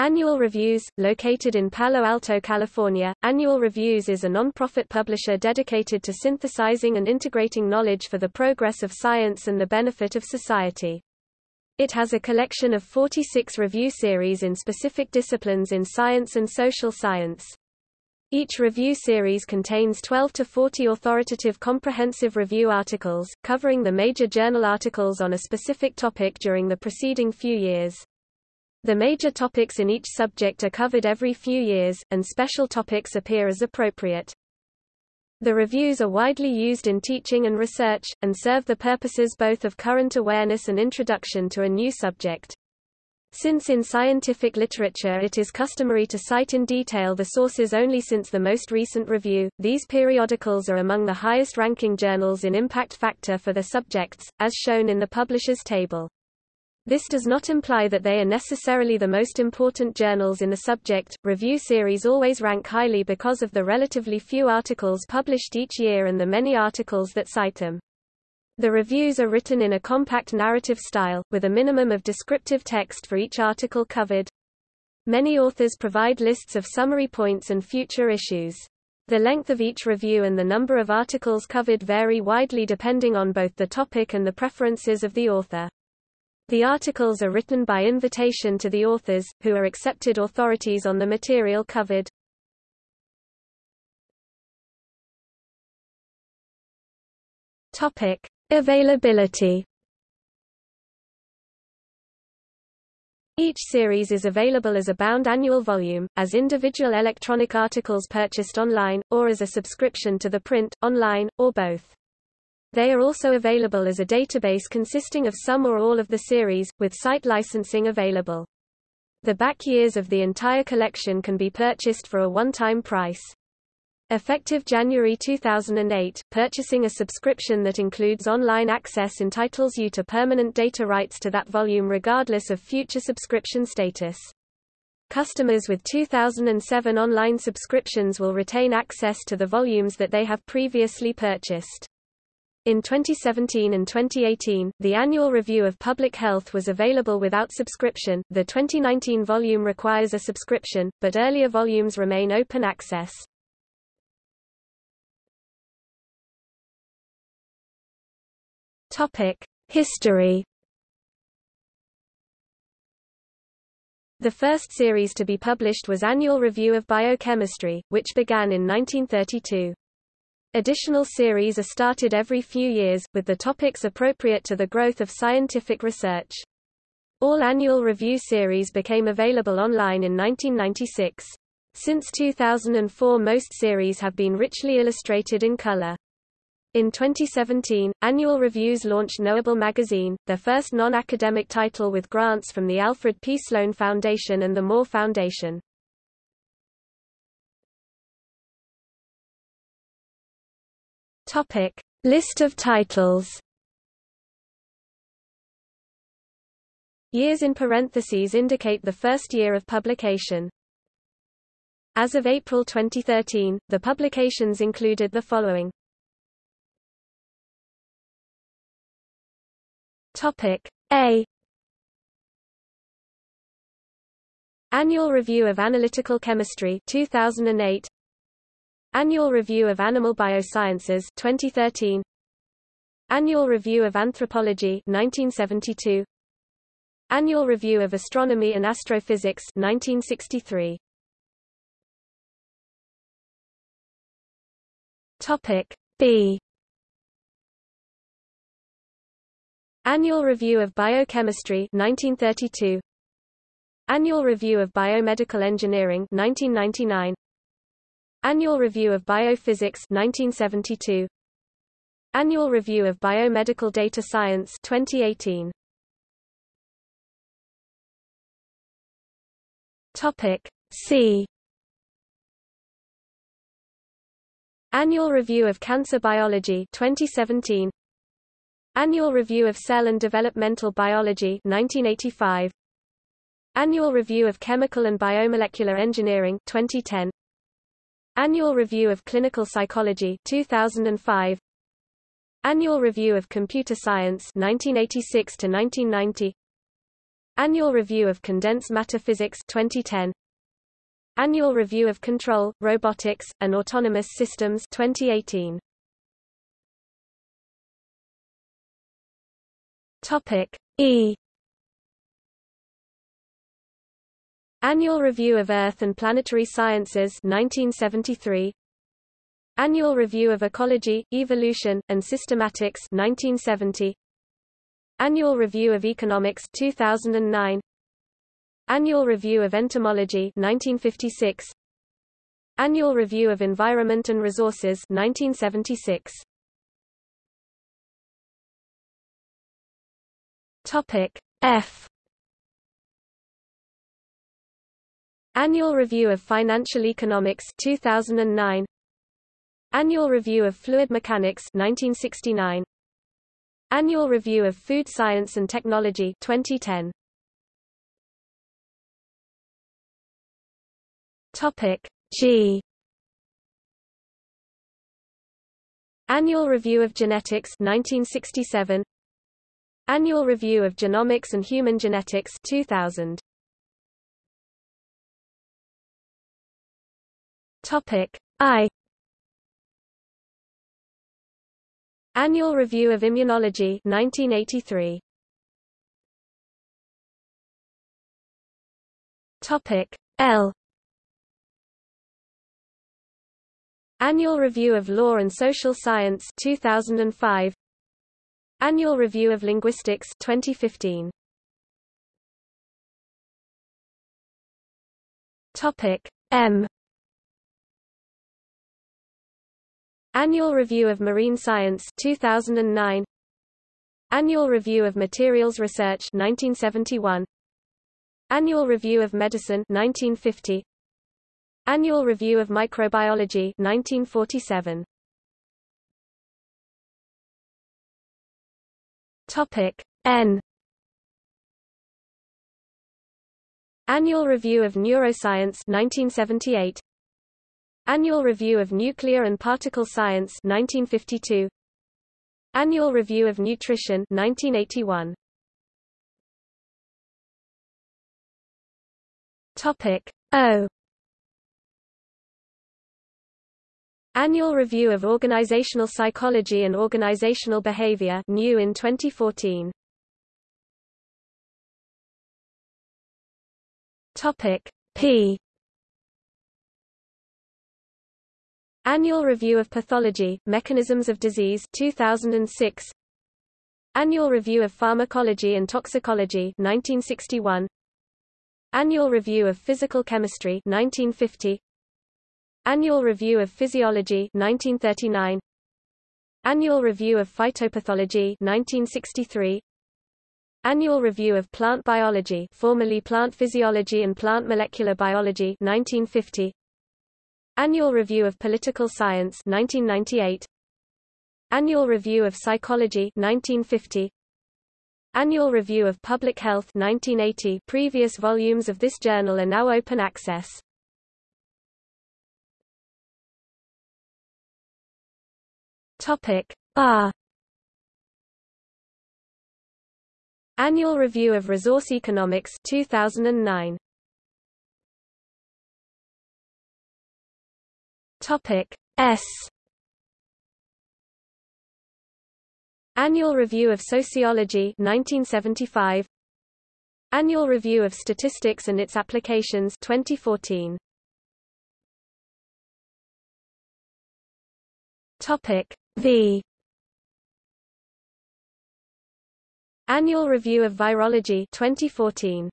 Annual Reviews, located in Palo Alto, California, Annual Reviews is a non-profit publisher dedicated to synthesizing and integrating knowledge for the progress of science and the benefit of society. It has a collection of 46 review series in specific disciplines in science and social science. Each review series contains 12 to 40 authoritative comprehensive review articles, covering the major journal articles on a specific topic during the preceding few years. The major topics in each subject are covered every few years, and special topics appear as appropriate. The reviews are widely used in teaching and research, and serve the purposes both of current awareness and introduction to a new subject. Since in scientific literature it is customary to cite in detail the sources only since the most recent review, these periodicals are among the highest-ranking journals in impact factor for their subjects, as shown in the publishers table. This does not imply that they are necessarily the most important journals in the subject. Review series always rank highly because of the relatively few articles published each year and the many articles that cite them. The reviews are written in a compact narrative style, with a minimum of descriptive text for each article covered. Many authors provide lists of summary points and future issues. The length of each review and the number of articles covered vary widely depending on both the topic and the preferences of the author. The articles are written by invitation to the authors, who are accepted authorities on the material covered. Topic: Availability. Each series is available as a bound annual volume, as individual electronic articles purchased online, or as a subscription to the print, online, or both. They are also available as a database consisting of some or all of the series, with site licensing available. The back years of the entire collection can be purchased for a one-time price. Effective January 2008, purchasing a subscription that includes online access entitles you to permanent data rights to that volume regardless of future subscription status. Customers with 2007 online subscriptions will retain access to the volumes that they have previously purchased. In 2017 and 2018, the annual review of public health was available without subscription. The 2019 volume requires a subscription, but earlier volumes remain open access. Topic: History. The first series to be published was Annual Review of Biochemistry, which began in 1932. Additional series are started every few years, with the topics appropriate to the growth of scientific research. All annual review series became available online in 1996. Since 2004 most series have been richly illustrated in color. In 2017, Annual Reviews launched Knowable Magazine, their first non-academic title with grants from the Alfred P. Sloan Foundation and the Moore Foundation. Topic: List of titles. Years in parentheses indicate the first year of publication. As of April 2013, the publications included the following. Topic A Annual Review of Analytical Chemistry 2008 Annual Review of Animal Biosciences 2013 Annual Review of Anthropology 1972 Annual Review of Astronomy and Astrophysics 1963 Topic B. Annual Review of Biochemistry 1932 Annual Review of Biomedical Engineering 1999 Annual Review of Biophysics 1972 Annual Review of Biomedical Data Science 2018 Topic C. Annual Review of Cancer Biology 2017 Annual Review of Cell and Developmental Biology 1985 Annual Review of Chemical and Biomolecular Engineering 2010 Annual Review of Clinical Psychology 2005 Annual Review of Computer Science 1986 to 1990 Annual Review of Condensed Matter Physics 2010 Annual Review of Control, Robotics, and Autonomous Systems 2018 Topic E Annual Review of Earth and Planetary Sciences 1973 Annual Review of Ecology, Evolution, and Systematics 1970 Annual Review of Economics 2009 Annual Review of Entomology 1956 Annual Review of Environment and Resources 1976 Topic F Annual Review of Financial Economics 2009 Annual Review of Fluid Mechanics 1969 Annual Review of Food Science and Technology 2010 Topic G. Annual Review of Genetics 1967 Annual Review of Genomics and Human Genetics 2000 Topic I. Annual Review of Immunology 1983 Topic L. Annual Review of Law and Social Science 2005 Annual Review of Linguistics 2015 Topic M Annual Review of Marine Science 2009 Annual Review of Materials Research 1971 Annual Review of Medicine 1950 Annual Review of Microbiology 1947 Topic N. Annual Review of Neuroscience 1978 Annual Review of Nuclear and Particle Science 1952 Annual Review of Nutrition 1981 Topic O. Annual Review of Organizational Psychology and Organizational Behavior new in 2014 Topic P Annual Review of Pathology, Mechanisms of Disease 2006 Annual Review of Pharmacology and Toxicology 1961 Annual Review of Physical Chemistry 1950 Annual Review of Physiology 1939 Annual Review of Phytopathology 1963 Annual Review of Plant Biology formerly Plant Physiology and Plant Molecular Biology 1950 Annual Review of Political Science 1998 Annual Review of Psychology 1950 Annual Review of Public Health 1980 Previous volumes of this journal are now open access. Topic R. Annual Review of Resource Economics 2009 Topic S. Annual Review of Sociology 1975 Annual Review of Statistics and its Applications 2014 Topic V. Annual Review of Virology 2014